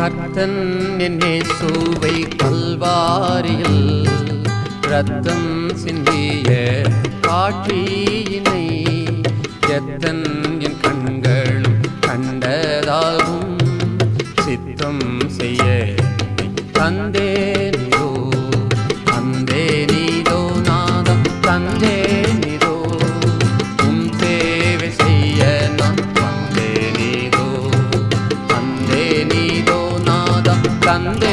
கர்த்தன் என் சூவை கல்வாரியில் ரத்தம் சிந்திய காட்சியினை எத்தன் என் கண்களும் கண்டதாகும் சித்தம் செய்ய தந்தே நாதம்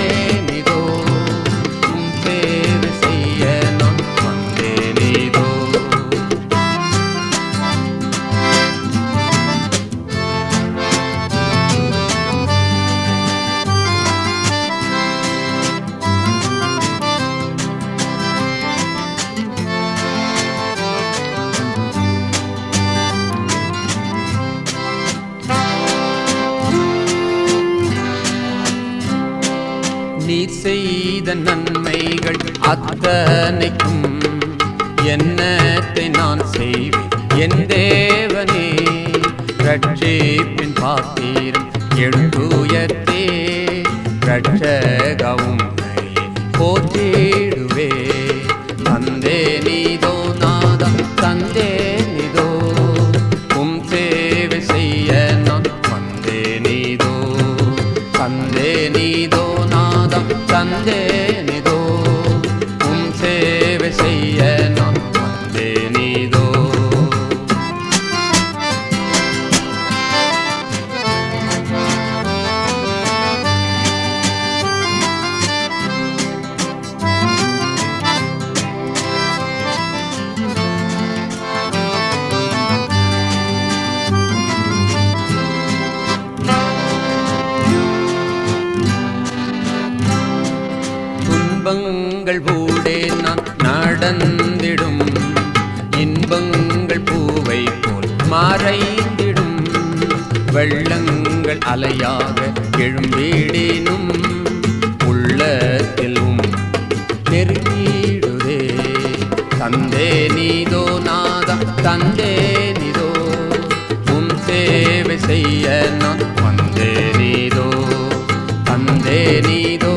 நீர் செய்த நன்மைகள் அத்தனைக்கும் என்னத்தை நான் செய்வேன்? என் இன்பங்கள் பூடே நான் நடந்திடும். இன்பங்கள் பூவை போல் மறைந்திடும். வெள்ளங்கள் அலையாக எழும்பிடினும் உள்ளத்திலும் நெருங்கிடுதே தந்தே நீதோ நாதா தந்தே நீதோ. உன் சேவை செய்ய நான் வந்தே நீதோ தந்தே நீதோ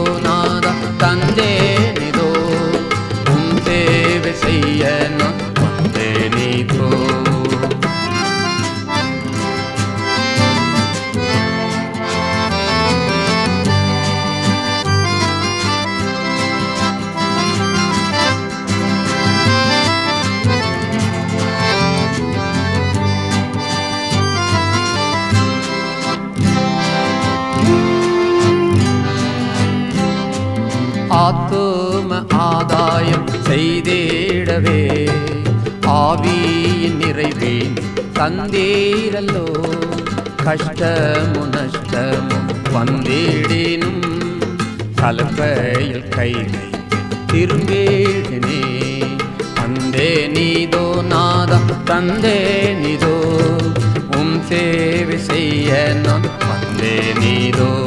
ஆத்தும ஆதாயம் செய்தேடவே. ஆவியின் நிறைவேன் தந்தீரல்லோ. கஷ்டமு நஷ்டமும் வந்திடினும். கலப்பையில் கைகளை திரும்பேடினே. தந்தே நீதோ நாதம் தந்தே நீதோ. உம் சேவை செய்ய நான் வந்தே நீதோ.